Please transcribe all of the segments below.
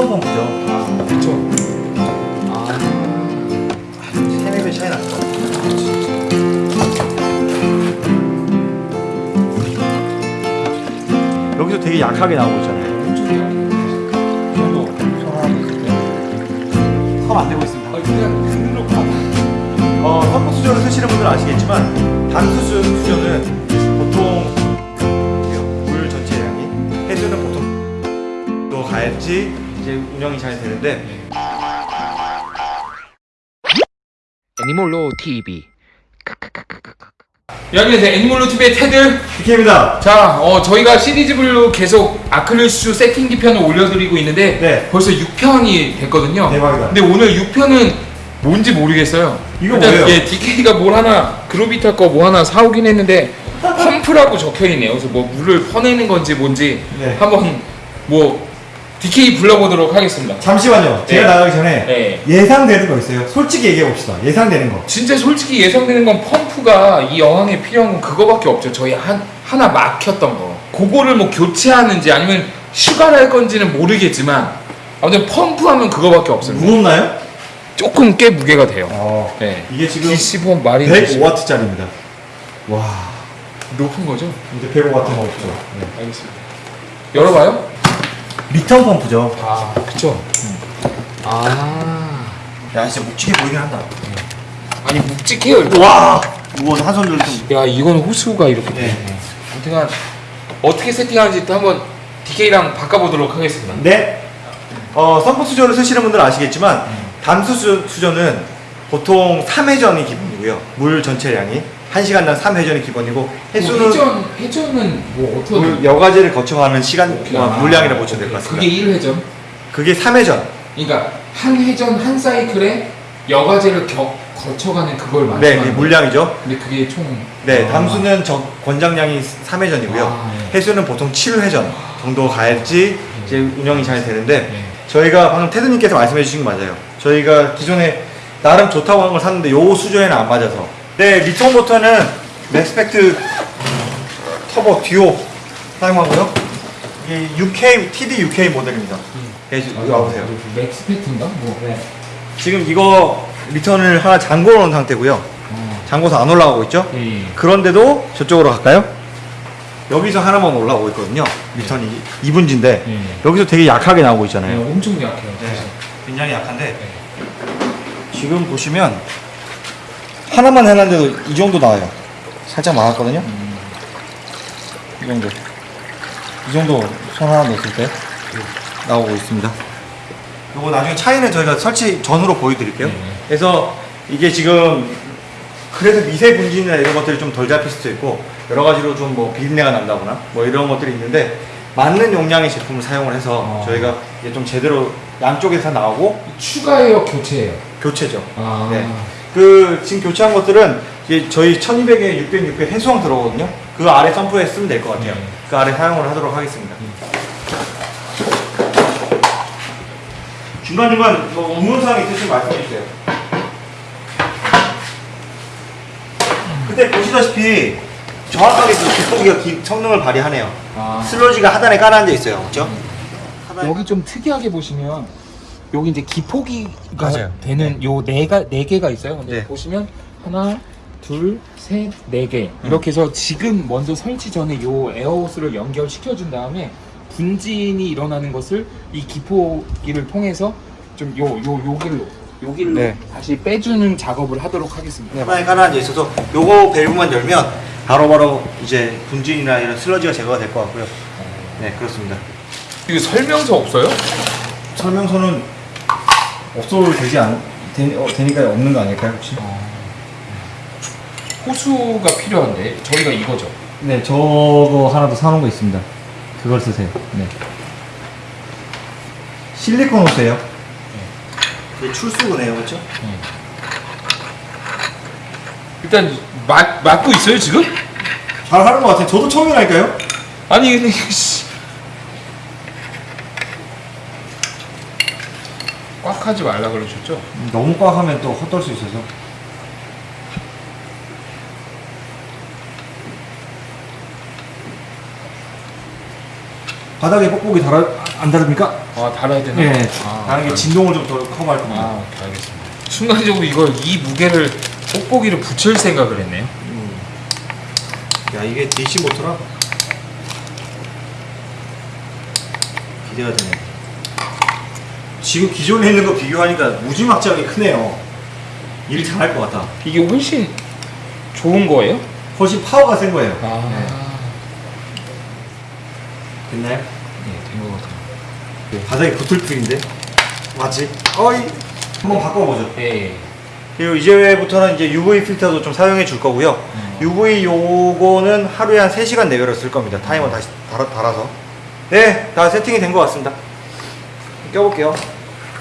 리턴 펌프죠. 아, 그쵸. 아, 세네 배 차이 났죠. 여기서 되게 약하게 나오고 있잖아요. 때. 컵안 되고 있습니다. 아, 그냥. 어, 수저를 쓰시는 분들은 아시겠지만 단수 수- 수저는 보통 물 전체량이 해수는 보통 또 가야지 이제 운영이 잘 되는데 애니몰로 TV 여기는 이제 애니멀로 TV의 테드. BK입니다. 자, 어, 저희가 시리즈별로 계속 아크릴슈 세팅 기 편을 올려드리고 있는데 네. 벌써 6편이 됐거든요. 대박이다. 근데 오늘 6편은 뭔지 모르겠어요. 이거 일단 뭐예요? 예, DK가 뭘 하나 그로비타 거 뭐 하나 사오긴 했는데 펌프라고 적혀 있네요. 그래서 뭐 물을 퍼내는 건지 뭔지 네. 한번 뭐 DK 불러보도록 하겠습니다. 잠시만요. 제가 네. 나가기 전에 네. 예상되는 거 있어요. 솔직히 얘기해 봅시다. 예상되는 거. 진짜 솔직히 예상되는 건 펌프가 이 여왕에 필요한 건 그거밖에 없죠. 저희 한 하나 막혔던 거. 그거를 뭐 교체하는지 아니면 휴가를 할 건지는 모르겠지만 아무튼 펌프하면 그거밖에 없어요. 무겁나요? 조금 꽤 무게가 돼요. 어. 네. 이게 지금 D10 마린 105W짜리입니다. 와. 높은 거죠? 이제 105W 없죠. 네. 알겠습니다. 열어봐요. 리턴 펌프죠. 아, 그쵸. 아, 야, 진짜 묵직해 보이긴 한다. 아니 묵직해요. 이거. 와. 무거워서 한 손으로 좀. 야, 이건 호스가 이렇게. 네. 네. 아무튼 어떻게 세팅하는지 또 한번 DK랑 바꿔보도록 하겠습니다. 네. 어, 펌프 수저를 쓰시는 분들은 아시겠지만 단수 수, 수저는 보통 3회전이 기본이고요. 물 전체량이 1시간당 3회전이 기본이고 해수는 뭐 회전 회전은 뭐 어떻게 물 여과제를 거쳐가는 시간 어, 물량이라 보시면 될것 같습니다. 그게 1회전. 그게 3회전. 그러니까 한 회전 한 사이클에 여과제를 겨, 거쳐가는 그걸 말씀하는 네, 그게? 물량이죠. 근데 그게 총 네, 아. 담수는 저 권장량이 3회전이고요. 아, 네. 해수는 보통 7회전 정도 가야지 이제 운영이 잘 되는데 네. 저희가 방금 테드님께서 말씀해 주신 거 맞아요. 저희가 기존에 나름 좋다고 한 걸 샀는데 요 수조에는 안 맞아서. 네, 리턴 모터는 맥스펙트 터보 듀오 사용하고요. 이 6K TD 6K 모델입니다. 네, 여기 와보세요. 맥스페트인가? 뭐. 네. 지금 이거 리턴을 하나 잠궈 놓은 상태고요. 잠궈서 안 올라가고 있죠? 예. 그런데도 저쪽으로 갈까요? 여기서 하나만 올라오고 있거든요. 리턴이 2분지인데 예. 여기서 되게 약하게 나오고 네, 있잖아요. 엄청 약해요. 네, 굉장히 약한데 지금 보시면 하나만 해놨는데도 이 정도 나와요. 살짝 막았거든요. 이 정도. 이 정도 손 하나 넣었을 때 나오고 있습니다. 요거 나중에 차이는 저희가 설치 전후로 보여드릴게요. 네. 그래서 이게 지금 그래서 미세 분진이나 이런 것들이 좀 덜 잡힐 수도 있고 여러 가지로 좀 뭐 비린내가 난다거나 뭐 이런 것들이 있는데 맞는 용량의 제품을 사용을 해서 어. 저희가 이게 좀 제대로 양쪽에서 나오고 추가예요, 교체예요. 교체죠. 아. 네. 그 지금 교체한 것들은 이제 저희 1200에 600, 600 해수왕 들어오거든요. 그 아래 펌프에 쓰면 될 것 같아요. 네. 그 아래 사용을 하도록 하겠습니다. 중간중간 뭐 의문사항 있으시면 말씀해 주세요. 그때 보시다시피 정확하게 그 뒷고기가 기- 성능을 발휘하네요. 아. 슬러지가 하단에 깔아앉아 있어요. 그렇죠? 여기 좀 특이하게 보시면 여기 이제 기포기가 맞아요. 되는 요 네가 네 개가 있어요. 근데 네. 보시면 하나, 둘, 셋, 네 개. 이렇게 해서 지금 먼저 설치 전에 요 에어호스를 연결시켜 준 다음에 분진이 일어나는 것을 이 기포기를 통해서 좀 요 요 요길로 요 길로 네. 다시 빼주는 작업을 하도록 하겠습니다. 하단에 깔아앉아 있어서 요거 밸브만 열면 바로 바로 이제 분진이나 이런 슬러지가 제거가 될 것 같고요. 네, 그렇습니다. 이거 설명서 없어요? 설명서는 없어도 되지 않, 되, 어, 되니까 없는 거 아닐까요, 혹시? 호수가 필요한데 저희가 이거죠. 네, 저거 하나 더 사놓은 거 있습니다. 그걸 쓰세요. 네. 실리콘 호스예요. 네. 출수구네요, 그렇죠? 일단 맞 맞고 있어요 지금? 잘 하는 것 같아요. 저도 처음이라니까요. 아니 근데 씨. 꽉 하지 말라 그러셨죠? 너무 꽉 하면 또 헛돌 수 있어서. 바닥에 뽁뽁이 달아, 안 다릅니까? 아 달아야 되나? 네. 아, 다른 게 진동을 좀 더 커버할 겁니다. 아 알겠습니다. 순간적으로 이걸 이 무게를 뽁뽁이를 붙일 생각을 했네요. 음. 야 이게 DC 모터라 기대가 되네. 지금 기존에 있는 거 비교하니까 무지막지하게 크네요. 일 잘할 것 같아. 이게 훨씬 좋은 거예요? 훨씬 파워가 센 거예요. 아, 네. 됐나요? 네, 된것 같아요. 바닥에 붙을 필인데 맞지? 어이 한번 바꿔보죠. 예. 그리고 이제부터는 이제 UV 필터도 좀 사용해 줄 거고요. 음. UV 요거는 하루에 한 3시간 내외로 쓸 겁니다. 타이머 다시 달아, 달아서. 네, 다 세팅이 된 것 같습니다. 껴볼게요.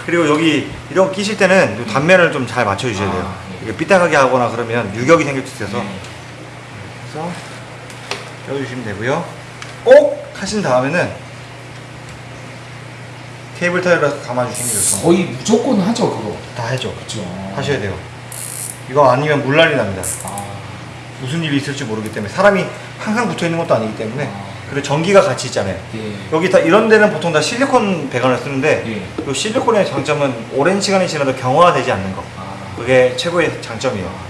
그리고 여기 이런 거 끼실 때는 요 단면을 좀 잘 맞춰주셔야 돼요. 아, 네. 이게 삐딱하게 하거나 그러면 유격이 생길 수 있어서 네. 그래서 껴주시면 되고요. 꼭 하신 다음에는 케이블 타이어를 감아주시는 게 좋습니다. 거의 무조건 하죠 그거. 다 해줘. 그렇죠. 하셔야 돼요. 이거 아니면 물난리 납니다. 아, 무슨 일이 있을지 모르기 때문에 사람이 항상 붙어 있는 것도 아니기 때문에 아. 그리고 전기가 같이 있잖아요. 예. 여기 다 이런 데는 보통 다 실리콘 배관을 쓰는데 예. 이 실리콘의 장점은 오랜 시간이 지나도 경화되지 않는 거. 아. 그게 최고의 장점이에요.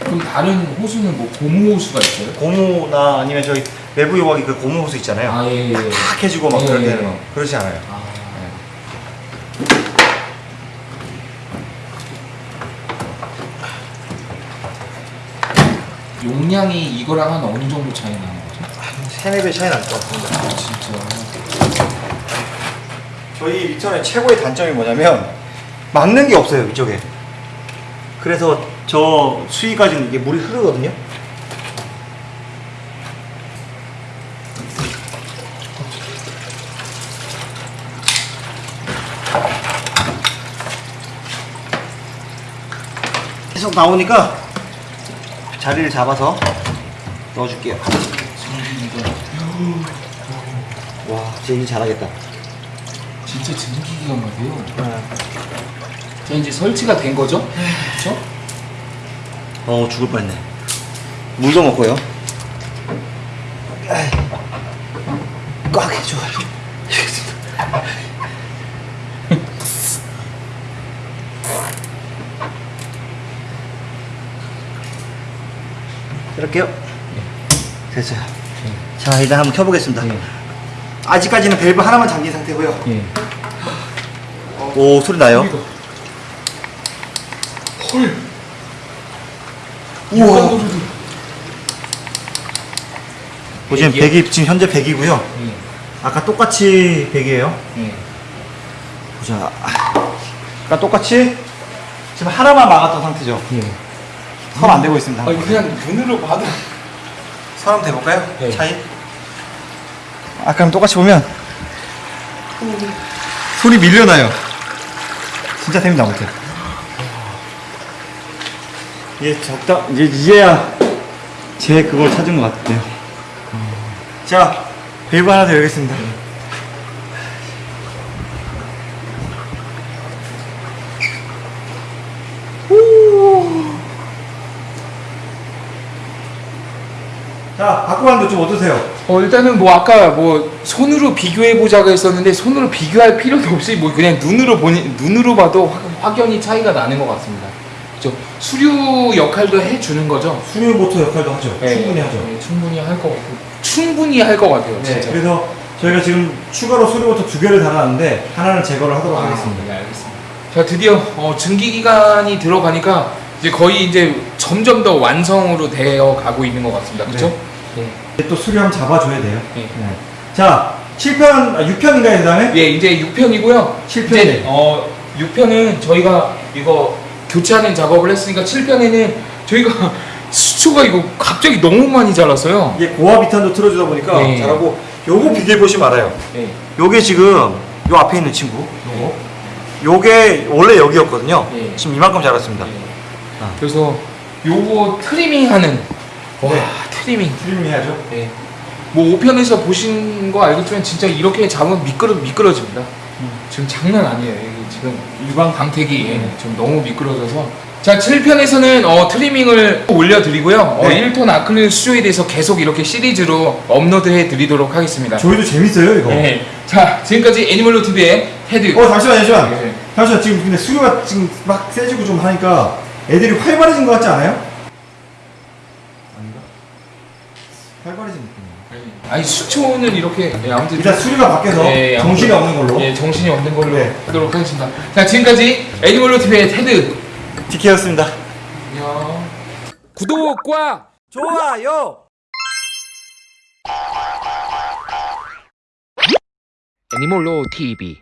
그럼 다른 호수는 뭐 고무 호수가 있어요? 고무나 아니면 저희 외부 요각이 그 고무 호스 있잖아요. 아 예. 예. 탁 해주고 막 예, 그럴 예. 때는 그렇지 않아요. 아. 용량이 이거랑 한 어느 정도 차이? 한 세네 배 차이 날 것 같습니다. 아 진짜. 저희 리턴의 최고의 단점이 뭐냐면 막는 게 없어요 이쪽에. 그래서 저 수위까지는 이게 물이 흐르거든요. 계속 나오니까 자리를 잡아서 넣어줄게요. 와, 쟤일 잘하겠다. 진짜 증기기가 막혀요. 자 이제 설치가 된 거죠? 그렇죠? 어 죽을 뻔했네 물도 먹고요 꽉 해줘 이렇게요 됐어요 자 일단 한번 켜보겠습니다 네. 아직까지는 밸브 하나만 잠긴 상태고요 예. 오 소리 나요 헐. 우와. 보시면 백이요? 100이 지금 현재 100이고요 예. 아까 똑같이 100이에요 예. 보자. 아까 똑같이 지금 하나만 막았던 상태죠. 예. 선안 되고 있습니다. 아니 그냥 눈으로 봐도 선 한번 대볼까요? 네. 차이? 아까랑 똑같이 보면 손이 밀려나요. 진짜 됩니다, 아무튼. 이제 적다, 이제 이제야 제 그걸 찾은 것 같아요. 자, 밸브 하나 더 열겠습니다. 자, 바꾸봤는데 좀 어떠세요? 어 일단은 뭐 아까 뭐 손으로 비교해 보자고 했었는데 손으로 비교할 필요도 없이 뭐 그냥 눈으로 보니 눈으로 봐도 확, 확연히 차이가 나는 것 같습니다. 그죠? 수류 역할도 해주는 거죠? 수류 모터 역할도 하죠. 충분히 하죠. 네, 충분히 할 것 같고 충분히 할 것 같아요. 네, 진짜. 그래서 저희가 지금 추가로 수류 모터 두 개를 달았는데 하나는 제거를 하도록 아, 하겠습니다. 네, 알겠습니다. 자 드디어 어, 증기 기간이 들어가니까 이제 거의 이제 점점 더 완성으로 되어 가고 있는 것 같습니다. 그렇죠? 네. 이제 또 한번 잡아줘야 돼요. 네. 네. 자, 7편, 아, 6편인가요, 그 다음에? 예, 이제 6편이고요. 칠편이네. 이제 어 6편은 저희가 이거 교체하는 작업을 했으니까 7편에는 저희가 수초가 이거 갑자기 너무 많이 자랐어요. 이게 고압 이탄도 틀어주다 보니까 네. 잘하고 요거 비교해 보시면 알아요. 네. 요게 지금 요 앞에 있는 친구 요거 요게 원래 여기였거든요. 네. 지금 이만큼 자랐습니다. 네. 아. 그래서 요거 트리밍 하는 와 네. 트리밍. 트리밍 해야죠. 네. 뭐 5편에서 보신 거 알겠지만 진짜 이렇게 잡으면 미끄러 미끄러집니다. 지금 장난 아니에요. 지금 유광 광택이 예, 지금 너무 미끄러져서 자 7편에서는 어, 트리밍을 올려드리고요. 어, 네. 1톤 아크릴 수조에 대해서 계속 이렇게 시리즈로 업로드해 드리도록 하겠습니다. 저희도 재밌어요, 이거. 네. 자 지금까지 애니멀로 TV의 테드 어 잠시만 잠시만 네. 잠시만 지금 근데 수요가 지금 막 세지고 좀 하니까 애들이 활발해진 것 같지 않아요? 아닌가? 활발해진 느낌이에요 아니 수초는 이렇게 네, 아무튼 일단 수류가 밖에서 네, 정신이 아무튼- 없는 걸로 예, 정신이 없는 걸로 네. 하도록 하겠습니다. 자, 지금까지 애니멀로 TV의 테드. 디케였습니다 안녕. 구독과 좋아요 애니몰로 TV